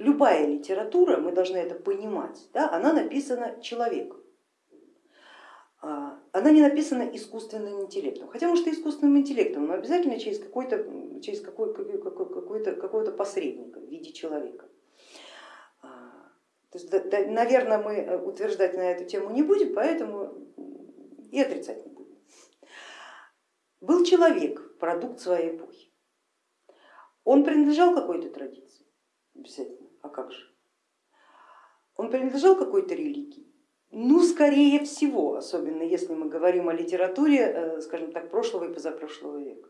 любая литература, мы должны это понимать, да, она написана человеком. А, она не написана искусственным интеллектом, хотя может и искусственным интеллектом, но обязательно через, какой-то, через какой, какой-то, посредника в виде человека. А, то есть, да, наверное, мы утверждать на эту тему не будем, поэтому и отрицать не будем. Был человек, продукт своей эпохи. Он принадлежал какой-то традиции, обязательно, а как же? Он принадлежал какой-то религии, ну, скорее всего, особенно если мы говорим о литературе, э, скажем так, прошлого и позапрошлого века.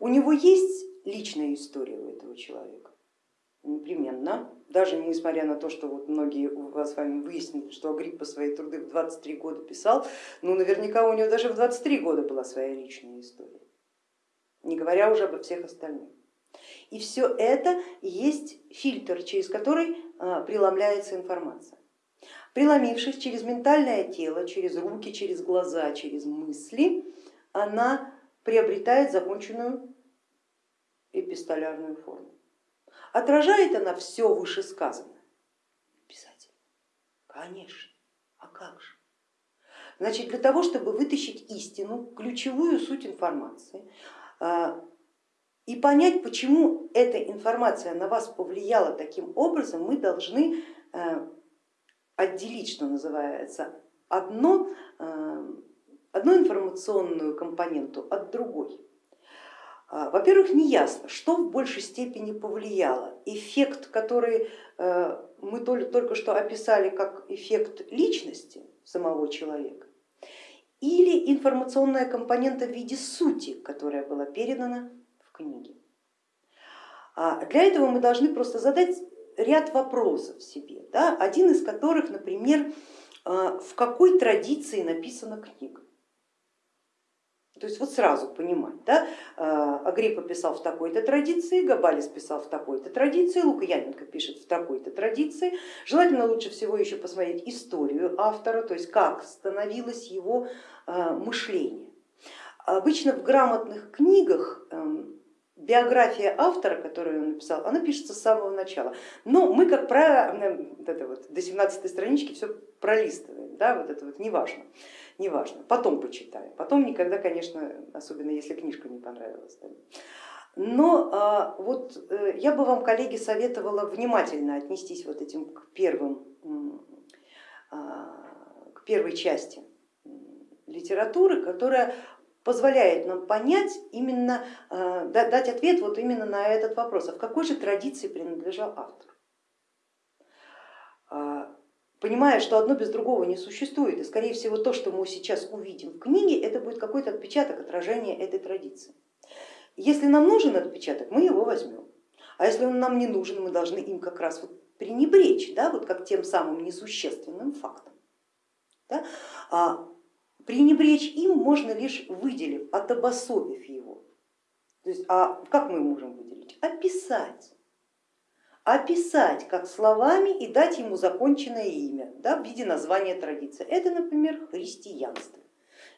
У него есть личная история у этого человека, непременно, даже несмотря на то, что вот многие у вас с вами выяснили, что Агриппа свои труды в 23 года писал, ну наверняка у него даже в 23 года была своя личная история, не говоря уже обо всех остальных. И все это есть фильтр, через который э, преломляется информация. Преломившись через ментальное тело, через руки, через глаза, через мысли, она приобретает законченную эпистолярную форму. Отражает она все вышесказанное? Обязательно. Конечно. А как же? Значит, для того, чтобы вытащить истину, ключевую суть информации а, и понять, почему эта информация на вас повлияла таким образом, мы должны э, отделить, что называется, одно, э, одну информационную компоненту от другой. А, во-первых, не ясно, что в большей степени повлияло. Эффект, который э, мы только что описали как эффект личности самого человека, или информационная компонента в виде сути, которая была передана в книге. А, для этого мы должны просто задать ряд вопросов себе, да, один из которых, например, э, в какой традиции написана книга. То есть вот сразу понимать, да, Агриппа писал в такой-то традиции, Габалис писал в такой-то традиции, Лукьяненко пишет в такой-то традиции. Желательно лучше всего еще посмотреть историю автора, то есть как становилось его мышление. Обычно в грамотных книгах эм, биография автора, которую он написал, она пишется с самого начала. Но мы, как правило, вот это вот, до 17 странички все пролистываем, да, вот это вот неважно, неважно, потом почитаем, потом никогда, конечно, особенно если книжка не понравилась. Да. Но а, вот э, я бы вам, коллеги, советовала внимательно отнестись вот этим к первым, а, к первой части литературы, которая позволяет нам понять именно, э, дать ответ вот именно на этот вопрос, а в какой же традиции принадлежал автор. А, понимая, что одно без другого не существует, и скорее всего то, что мы сейчас увидим в книге, это будет какой-то отпечаток отражения этой традиции. Если нам нужен отпечаток, мы его возьмем, а если он нам не нужен, мы должны им как раз вот пренебречь, да, вот как тем самым несущественным фактом. Да? Пренебречь им можно лишь выделив, отобособив его. То есть, а как мы можем выделить? Описать. Описать как словами и дать ему законченное имя да, в виде названия традиции. Это, например, христианство.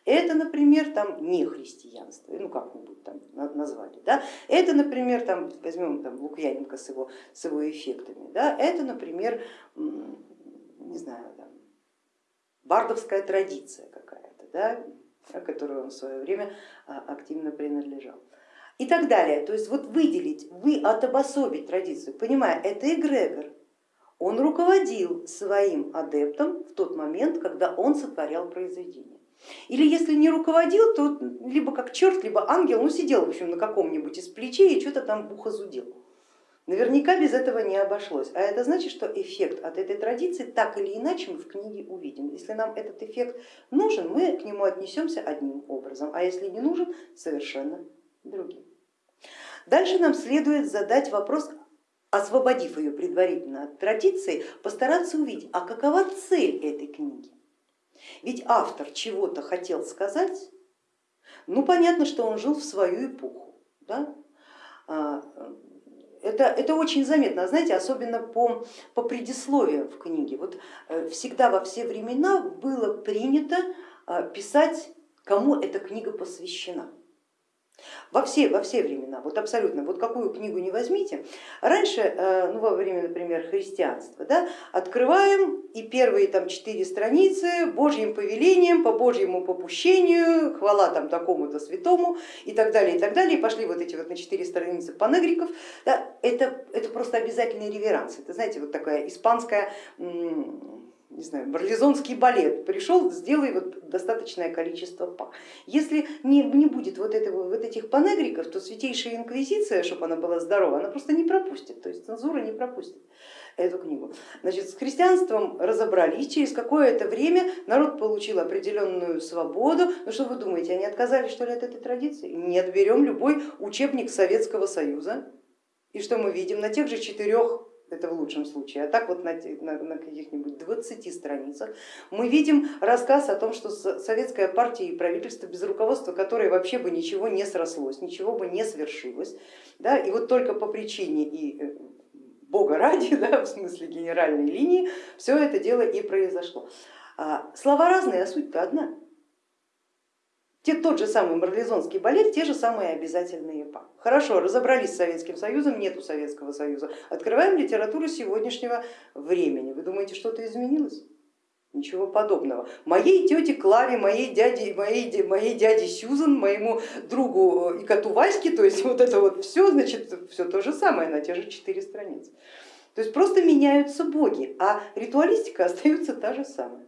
Это, например, там не христианство, ну как-нибудь там назвали. Да? Это, например, там, возьмем там, Лукьяненко с его, с его эффектами. Да? Это, например, не знаю, там, бардовская традиция какая-то да, которой он в свое время а, активно принадлежал. И так далее. То есть вот выделить, вы отобособить традицию, понимая, это эгрегор, он руководил своим адептом в тот момент, когда он сотворял произведение. Или если не руководил, то либо как черт, либо ангел, ну сидел в общем на каком-нибудь из плечей и что-то там бухо зудел. Наверняка без этого не обошлось, а это значит, что эффект от этой традиции так или иначе мы в книге увидим. Если нам этот эффект нужен, мы к нему отнесемся одним образом, а если не нужен, совершенно другим. Дальше нам следует задать вопрос, освободив ее предварительно от традиции, постараться увидеть, а какова цель этой книги. Ведь автор чего-то хотел сказать, ну понятно, что он жил в свою эпоху. Да? А, это, это очень заметно, знаете, особенно по, по предисловию в книге. Вот э, всегда во все времена было принято э, писать, кому эта книга посвящена. Во все, во все времена, вот абсолютно, вот какую книгу не возьмите. Раньше, э, ну, во время, например, христианства, да, открываем и первые там четыре страницы Божьим повелением, по Божьему попущению, хвала там такому-то святому и так далее, и так далее. И пошли вот эти вот на четыре страницы панегриков. Да, это, это просто обязательный реверанс. Это, знаете, вот такая испанская не знаю, барлизонский балет, пришел, сделай вот достаточное количество па. Если не, не будет вот, этого, вот этих панегриков, то Святейшая Инквизиция, чтобы она была здорова, она просто не пропустит, то есть цензура не пропустит эту книгу. Значит, с христианством разобрались, через какое-то время народ получил определенную свободу. Ну что вы думаете, они отказались что ли от этой традиции? Нет, берем любой учебник Советского Союза, и что мы видим на тех же четырех это в лучшем случае, а так вот на, на, на каких-нибудь 20 страницах мы видим рассказ о том, что советская партия и правительство, без руководства которой вообще бы ничего не срослось, ничего бы не свершилось, да, и вот только по причине и э, бога ради, да, в смысле генеральной линии, все это дело и произошло. А, слова разные, а суть-то одна. Те, тот же самый марлезонский балет, те же самые обязательные па. Хорошо, разобрались с Советским Союзом, нету Советского Союза. Открываем литературу сегодняшнего времени. Вы думаете, что-то изменилось? Ничего подобного. Моей тете Клаве, моей дяде, моей, моей дяде Сюзан, моему другу э, и коту Ваське, то есть вот это вот все, значит, все то же самое на те же четыре страницы. То есть просто меняются боги, а ритуалистика остается та же самая.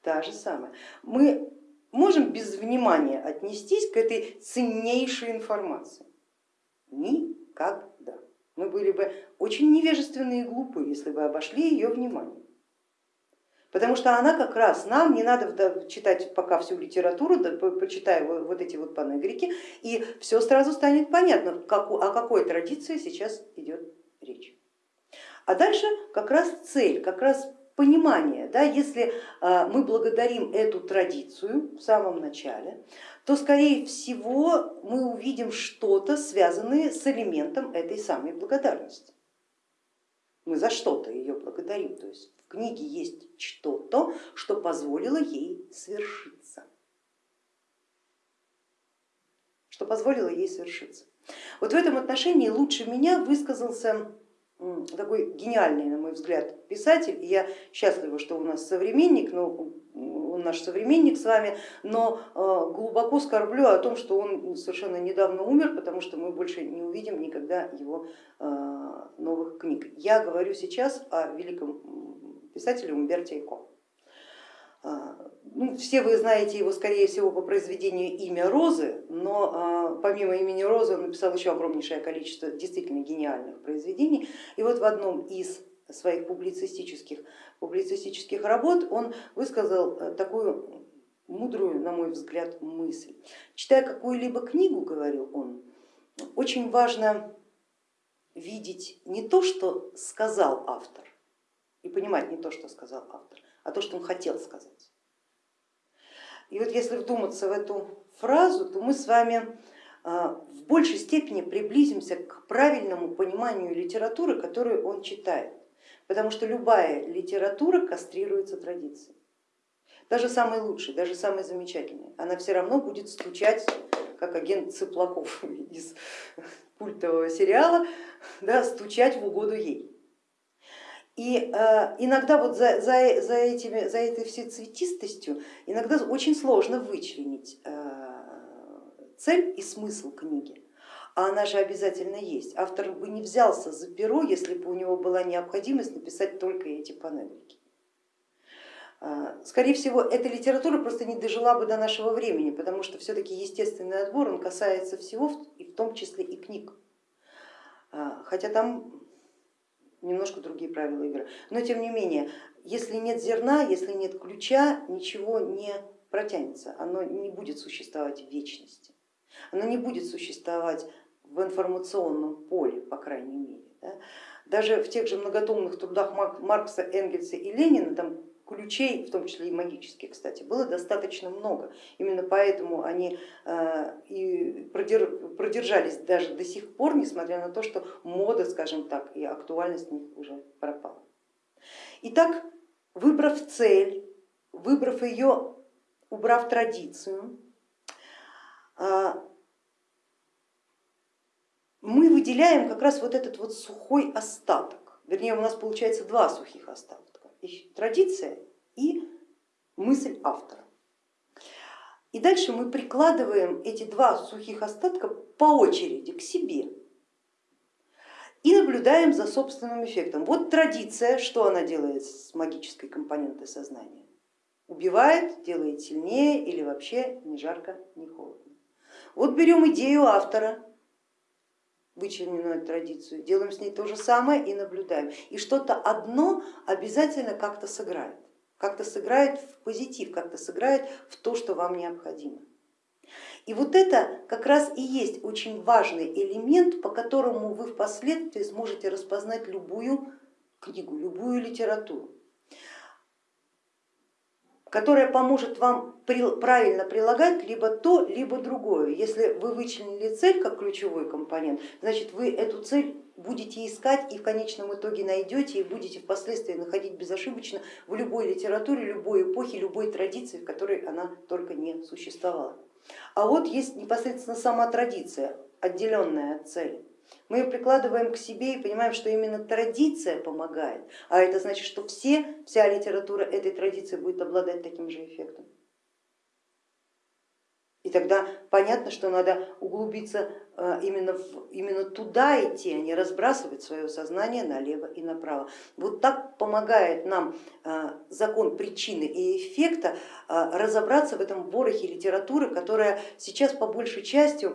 Та же самая. Мы можем без внимания отнестись к этой ценнейшей информации? Никогда. Мы были бы очень невежественные и глупые, если бы обошли ее внимание. Потому что она как раз нам, не надо читать пока всю литературу, почитай вот эти вот панегрики, и все сразу станет понятно, о какой традиции сейчас идет речь. А дальше как раз цель, как раз понимание, да, если а, мы благодарим эту традицию в самом начале, то скорее всего мы увидим что-то, связанное с элементом этой самой благодарности. Мы за что-то ее благодарим, то есть в книге есть что-то, что позволило ей свершиться. Что позволило ей свершиться. Вот в этом отношении лучше меня высказался такой гениальный, на мой взгляд, писатель. Я счастлива, что у нас современник, но он наш современник с вами, но э, глубоко скорблю о том, что он совершенно недавно умер, потому что мы больше не увидим никогда его э, новых книг. Я говорю сейчас о великом писателе Умберте Эко. А, ну, все вы знаете его, скорее всего, по произведению «Имя Розы», но а, помимо имени Розы он написал еще огромнейшее количество действительно гениальных произведений. И вот в одном из своих публицистических, публицистических работ он высказал э, такую мудрую, на мой взгляд, мысль. Читая какую-либо книгу, говорил он, очень важно видеть не то, что сказал автор, и понимать не то, что сказал автор, а то, что он хотел сказать. И вот если вдуматься в эту фразу, то мы с вами а, в большей степени приблизимся к правильному пониманию литературы, которую он читает. Потому что любая литература кастрируется традицией. Даже самый лучший, даже самый замечательный, она все равно будет стучать, как агент Цыплаков из культового сериала, да, стучать в угоду ей. И э, иногда вот за, за, за, этими, за этой всей цветистостью иногда очень сложно вычленить э, цель и смысл книги. А она же обязательно есть. Автор бы не взялся за перо, если бы у него была необходимость написать только эти панельки. Э, скорее всего, эта литература просто не дожила бы до нашего времени, потому что все-таки естественный отбор он касается всего, и в том числе и книг. Хотя там немножко другие правила игры. Но тем не менее, если нет зерна, если нет ключа, ничего не протянется, оно не будет существовать в вечности, оно не будет существовать в информационном поле, по крайней мере. Да? Даже в тех же многотомных трудах Маркса, Энгельса и Ленина там ключей, в том числе и магических, кстати, было достаточно много. Именно поэтому они э, и продержались даже до сих пор, несмотря на то, что мода, скажем так, и актуальность в них уже пропала. Итак, выбрав цель, выбрав ее, убрав традицию, э, выделяем как раз вот этот вот сухой остаток, вернее у нас получается два сухих остатка, традиция и мысль автора. И дальше мы прикладываем эти два сухих остатка по очереди к себе и наблюдаем за собственным эффектом. Вот традиция, что она делает с магической компонентой сознания? Убивает, делает сильнее или вообще ни жарко, ни холодно. Вот берем идею автора, вычлененную традицию, делаем с ней то же самое и наблюдаем. И что-то одно обязательно как-то сыграет, как-то сыграет в позитив, как-то сыграет в то, что вам необходимо. И вот это как раз и есть очень важный элемент, по которому вы впоследствии сможете распознать любую книгу, любую литературу которая поможет вам правильно прилагать либо то, либо другое. Если вы вычленили цель как ключевой компонент, значит вы эту цель будете искать и в конечном итоге найдете и будете впоследствии находить безошибочно в любой литературе, любой эпохе, любой традиции, в которой она только не существовала. А вот есть непосредственно сама традиция, отделенная от цели. Мы ее прикладываем к себе и понимаем, что именно традиция помогает, а это значит, что все, вся литература этой традиции будет обладать таким же эффектом. И тогда понятно, что надо углубиться э, именно, в, именно туда идти, а не разбрасывать свое сознание налево и направо. Вот так помогает нам э, закон причины и эффекта э, разобраться в этом ворохе литературы, которая сейчас по большей части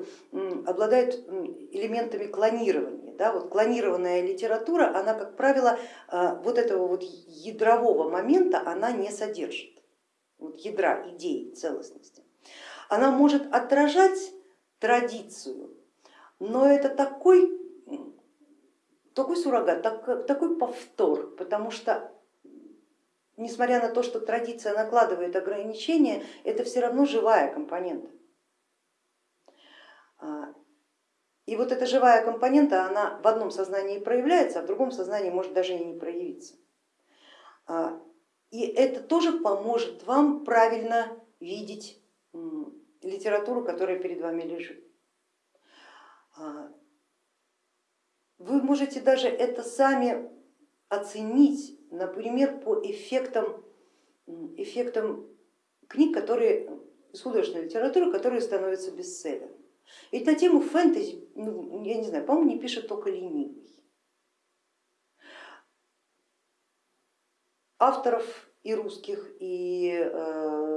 обладает элементами клонирования. Да? Вот клонированная литература, она, как правило, вот этого вот ядрового момента она не содержит, вот ядра идеи целостности она может отражать традицию, но это такой, такой суррогат, так, такой повтор, потому что несмотря на то, что традиция накладывает ограничения, это все равно живая компонента. А, и вот эта живая компонента, она в одном сознании проявляется, а в другом сознании может даже и не проявиться. А, и это тоже поможет вам правильно видеть литературу, которая перед вами лежит. А, вы можете даже это сами оценить, например, по эффектам, эффектам книг, которые, художественной литературы, которые становятся бестселлерами. Ведь на тему фэнтези, ну, я не знаю, по-моему, не пишет только ленивый. Авторов и русских, и э,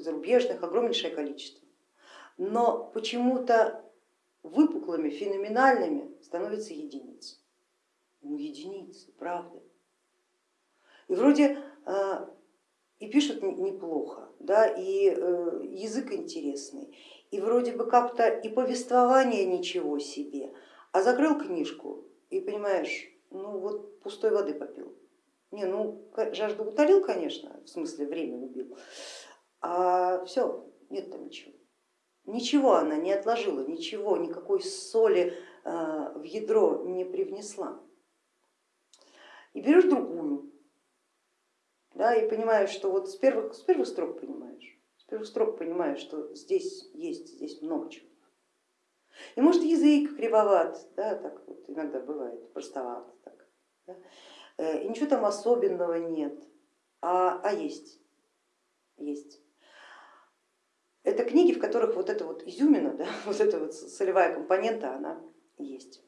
зарубежных огромнейшее количество. Но почему-то выпуклыми, феноменальными становятся единицы. Ну единицы, правда. И вроде э, и пишут неплохо, да, и э, язык интересный, и вроде бы как-то и повествование ничего себе, а закрыл книжку и понимаешь, ну вот пустой воды попил. Не, ну жажду утолил, конечно, в смысле время убил, а все, нет там ничего. Ничего она не отложила, ничего, никакой соли э, в ядро не привнесла. И берешь другую, да, и понимаешь, что вот с первых, с первых строк понимаешь, с первых строк понимаешь, что здесь есть, здесь много чего. И может язык кривоват, да, так вот иногда бывает, простоват, так, да? Э, и ничего там особенного нет, а, а есть, есть. Это книги, в которых вот эта вот изюмина, да, вот эта вот солевая компонента, она есть.